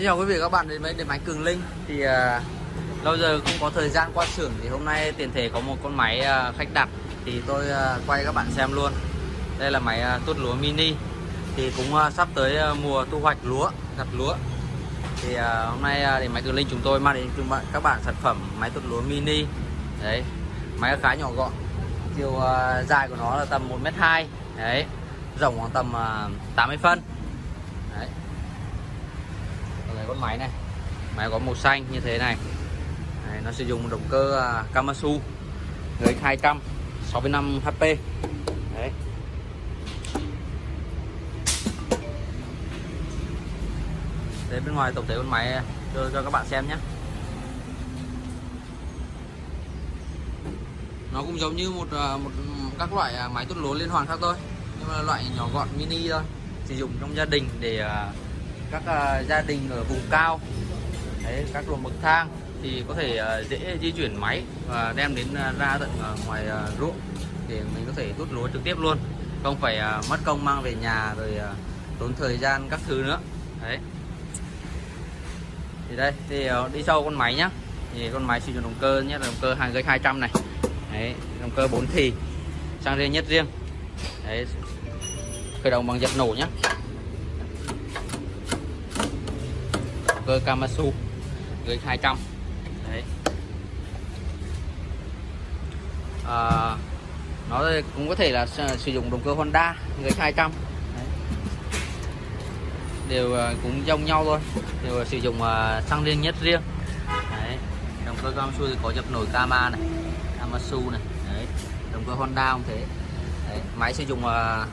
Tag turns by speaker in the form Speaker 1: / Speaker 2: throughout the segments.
Speaker 1: Xin chào quý vị và các bạn đến với điện máy Cường Linh. Thì à, lâu giờ không có thời gian qua xưởng thì hôm nay tiền thể có một con máy à, khách đặt. Thì tôi à, quay các bạn xem luôn. Đây là máy à, tuốt lúa mini. Thì cũng à, sắp tới à, mùa thu hoạch lúa gặt lúa. Thì à, hôm nay à, điện máy Cường Linh chúng tôi mang đến chúng bạn các bạn sản phẩm máy tuốt lúa mini. Đấy máy khá nhỏ gọn. Chiều à, dài của nó là tầm 1m2 đấy rộng khoảng tầm à, 80 phân. Đấy con máy này. Máy có màu xanh như thế này. Đấy, nó sử dụng động cơ à, Kamasu người 200 65 HP đấy. Đây bên ngoài tổng thể con máy à, cho, cho các bạn xem nhé. Nó cũng giống như một à, một các loại à, máy tuốt lúa liên hoàn khác thôi. Nhưng mà loại nhỏ gọn mini thôi. Sử dụng trong gia đình để các uh, gia đình ở vùng cao đấy, các ruộng bậc thang thì có thể uh, dễ di chuyển máy và đem đến uh, ra tận uh, ngoài uh, ruộng để mình có thể tuốt lúa trực tiếp luôn. Không phải uh, mất công mang về nhà rồi uh, tốn thời gian các thứ nữa. Đấy. Thì đây thì uh, đi sâu con máy nhá. Thì con máy sử dụng động cơ nhé, động cơ hàng gây 200 này. Đấy, động cơ 4 thì sang riêng nhất riêng. Đấy. Khởi động bằng dập nổ nhá. Cơ Kamasu gây 200 đấy. À, nó cũng có thể là sử dụng động cơ Honda gây 200 đấy. đều à, cũng giống nhau thôi. Đều sử dụng à, xăng riêng nhất riêng. Đấy. động cơ Kamasu thì có dập nổi Kama này Kamasu này. Đấy. động cơ Honda cũng thế. Đấy. máy sử dụng à, uh,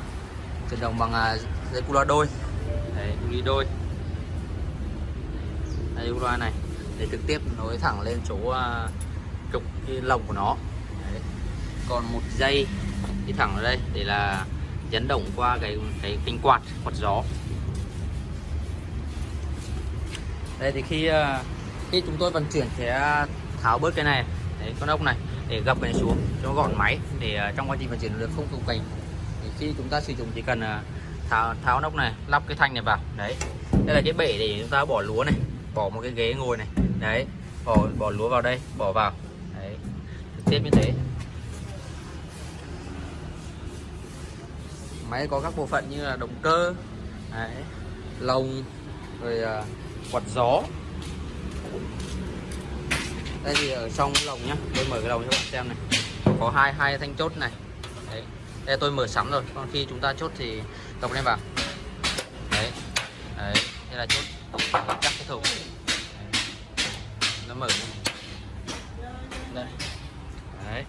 Speaker 1: chuyển động bằng uh, dây cu loa đôi. Đấy, đi đôi đây loa này. Để trực tiếp nối thẳng lên chỗ uh, trục cái lồng của nó. Đấy. còn một dây đi thẳng ở đây để là dẫn động qua cái cái kinh quạt quạt gió. Đây thì khi uh, khi chúng tôi vận chuyển sẽ à, tháo bớt cái này Đấy, con ốc này để gập này xuống cho gọn máy để uh, trong quá trình vận chuyển được không cồng cành thì khi chúng ta sử dụng chỉ cần uh, tháo tháo nóc này lắp cái thanh này vào. Đấy. Đây là cái bể để chúng ta bỏ lúa này bỏ một cái ghế ngồi này. Đấy bỏ bỏ lúa vào đây bỏ vào. Đấy trực tiếp như thế. Máy có các bộ phận như là động cơ đấy, lồng rồi uh, quạt gió. Đây thì ở trong cái lồng nhá tôi mở cái lồng cho bạn xem này. Có hai hai thanh chốt này. Đấy đây tôi mở sẵn rồi còn khi chúng ta chốt thì đọc lên vào. Đấy đấy đây là chốt cắt cái thùng. Nó mở đây. Đấy.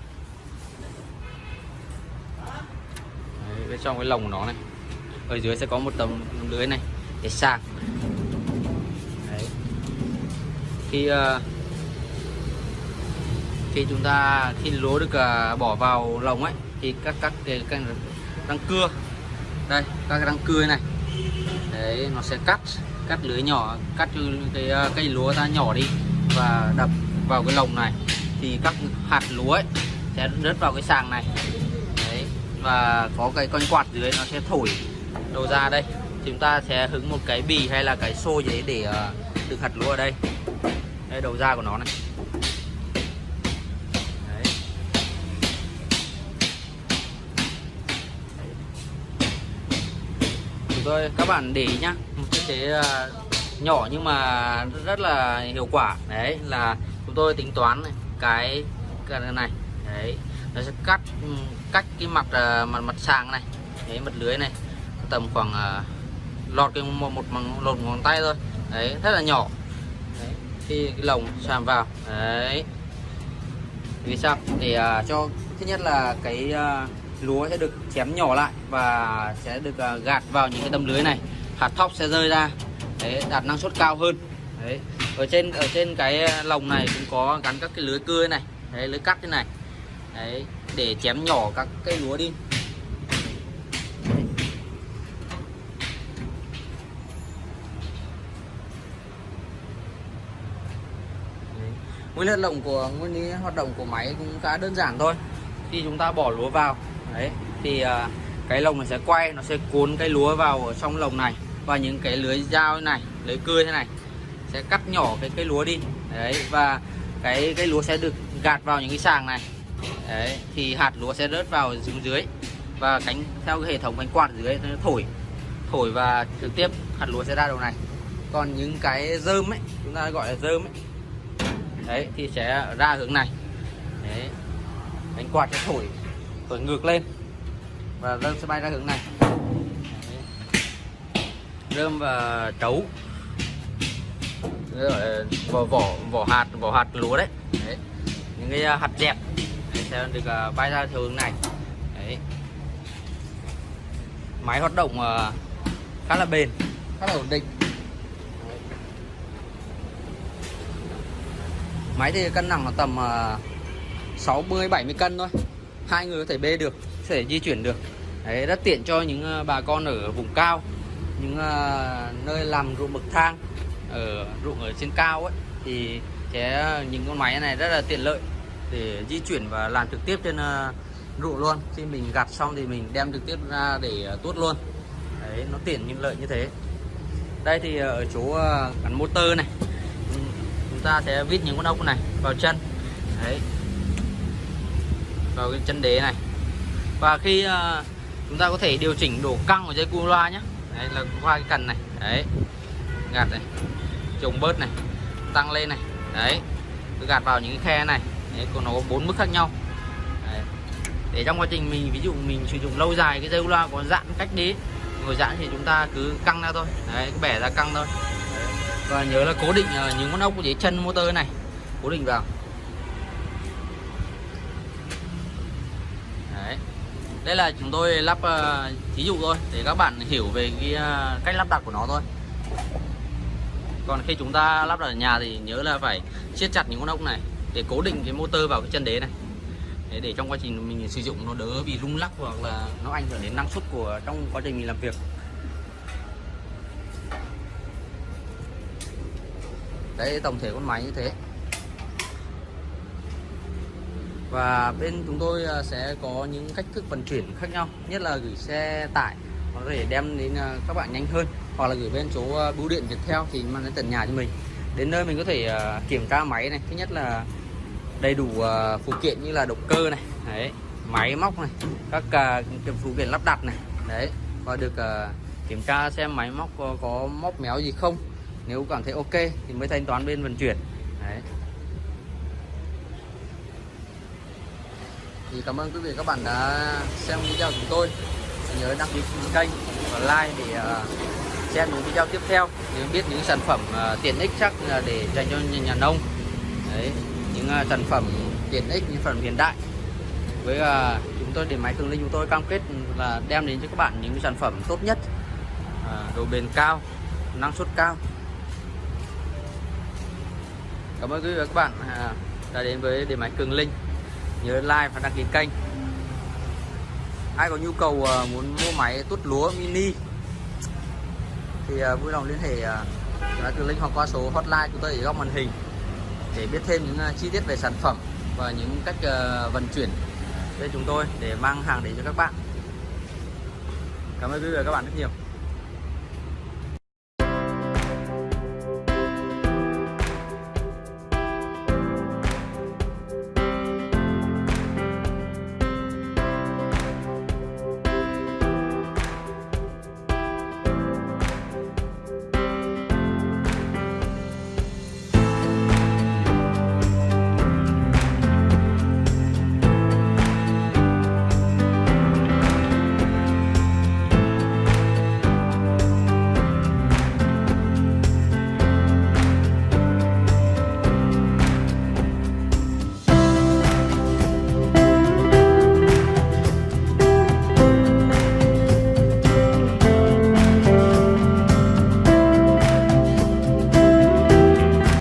Speaker 1: đấy bên trong cái lồng của nó này. Ở dưới sẽ có một tấm lưới này để sạc. Đấy. khi uh, khi chúng ta khi lúa được uh, bỏ vào lồng ấy thì các các cái, cái răng cưa. Đây các cái răng cưa này. Đấy nó sẽ cắt cắt lưới nhỏ cắt cái ờ, cây lúa ta nhỏ đi và đập vào cái lồng này. Thì các hạt lúa ấy sẽ rớt vào cái sàng này. Đấy và có cái con quạt dưới nó sẽ thổi đầu ra đây. Chúng ta sẽ hứng một cái bì hay là cái xô gì để ờ, uh, đựng hạt lúa ở đây. Đây đầu ra của nó này. Tôi các bạn để ý nhá chế à, nhỏ nhưng mà rất là hiệu quả. Đấy là chúng tôi tính toán cái cái này đấy nó sẽ cắt ừ, cách cái mặt à, mặt mặt sàng này đấy mặt lưới này tầm khoảng uh, lọt cái một một bằng lột ngón tay thôi. Đấy rất là nhỏ. Đấy. khi cái lồng sàm vào đấy. Vì sao? Để uh, cho thứ nhất là cái uh, lúa sẽ được chém nhỏ lại và sẽ được uh, gạt vào những cái tấm lưới này hạt thóc sẽ rơi ra. Đấy, đạt năng suất cao hơn. Đấy, ở trên ở trên cái ờ, lồng này cũng có gắn các cái lưới cưa này, đấy, lưới cắt thế này. Đấy, để chém nhỏ các cây lúa đi. Nguyên lý lồng của, nguyên lý hoạt động của máy cũng khá đơn giản thôi. Khi chúng ta bỏ lúa vào, đấy, thì ờ, cái lồng này sẽ quay, nó sẽ cuốn cái lúa vào ở trong lồng này và những cái lưới dao này, lưới cưa thế này, sẽ cắt nhỏ cái cây lúa đi. Đấy, và cái cây lúa sẽ được gạt vào những cái sàng này. Đấy, thì hạt lúa sẽ rớt vào xuống dưới và cánh, theo cái hệ thống cánh quạt dưới nó thổi thổi và trực tiếp hạt lúa sẽ ra đầu này. Còn những cái dơm ấy, chúng ta gọi là dơm ấy, đấy, thì sẽ ra hướng này. Đấy, cánh quạt sẽ thổi thổi ngược lên và dơm sẽ bay ra hướng này rơm và trấu vỏ vỏ vỏ hạt vỏ hạt lúa đấy, đấy. những cái à, hạt dẹp. Đấy, sẽ được à, bay ra theo hướng này. Đấy. Máy hoạt động à, khá là bền khá là ổn định. Máy thì cân nặng là tầm 60 70 cân thôi. Hai người có thể bê được có thể di chuyển được. Đấy, rất tiện cho những bà con ở vùng cao những ờ, nơi làm ruộng bậc thang ở ruộng ở trên cao ấy thì sẽ ờ, những con máy này rất là tiện lợi để di chuyển và làm trực tiếp trên uh, ruộng luôn. Khi mình gặt xong thì mình đem trực tiếp ra để uh, tuốt luôn. Đấy nó tiện nhưng lợi như thế. Đây thì ở chỗ gắn motor này. Chúng ta sẽ vít những con ốc này vào chân. Đấy. Vào cái chân đế này. Và khi chúng ta có thể điều chỉnh độ căng của dây cu loa nhé đấy là qua cái cần này. Đấy gạt này trồng bớt này tăng lên này. Đấy cứ gạt vào những cái khe này. Đấy, còn nó có bốn mức khác nhau. Đấy. để trong quá trình mình ví dụ mình sử dụng lâu dài cái dây loa có giãn cách đi ngồi giãn thì chúng ta cứ căng ra thôi. Đấy cứ bẻ ra căng thôi. Đấy. và nhớ là cố định ờ, những con ốc dưới chân motor này cố định vào. Đây là chúng tôi lắp uh, thí dụ thôi để các bạn hiểu về cái uh, cách lắp đặt của nó thôi. Còn khi chúng ta lắp đặt ở nhà thì nhớ là phải siết chặt những con ốc này để cố định cái motor vào cái chân đế này. Để, để trong quá trình mình sử dụng nó đỡ bị rung lắc hoặc là nó ảnh hưởng đến năng suất của trong quá trình mình làm việc. Đấy tổng thể con máy như thế và bên chúng tôi à, sẽ có những cách thức vận chuyển khác nhau. Nhất là gửi xe tải có thể đem đến à, các bạn nhanh hơn hoặc là gửi bên chỗ à, bưu điện Viettel thì mang đến tận nhà cho mình. Đến nơi mình có thể kiểm tra máy này. Thứ nhất là đầy đủ phụ kiện như là động cơ này đấy máy móc này các phụ kiện lắp đặt này đấy và được kiểm tra xem máy móc có, có móc méo gì không. Nếu cảm thấy ok thì mới thanh toán bên vận chuyển đấy. Thì cảm ơn quý vị các bạn đã xem video của chúng tôi. Nhớ đăng ký kênh và like để à, xem những video tiếp theo. Để biết những sản phẩm à, tiện ích chắc là để dành cho nhà, nông. Đấy những à, sản phẩm tiện ích những phần hiện đại. Với chúng tôi điện máy cường linh chúng tôi cam kết là đem đến cho các bạn những sản phẩm tốt nhất. Độ bền cao năng suất cao. Cảm ơn quý vị và các bạn đã đến với điện máy cường linh nhớ like và đăng ký kênh. Ai có nhu cầu ờ, muốn mua máy tút lúa mini thì ờ, vui lòng liên hệ ờ, uh, từ link hoặc qua số hotline chúng tôi ở góc màn hình để biết thêm những chi tiết về sản phẩm và những cách vận chuyển với chúng tôi để mang hàng đến cho các bạn. Cảm ơn quý vị và các bạn rất nhiều.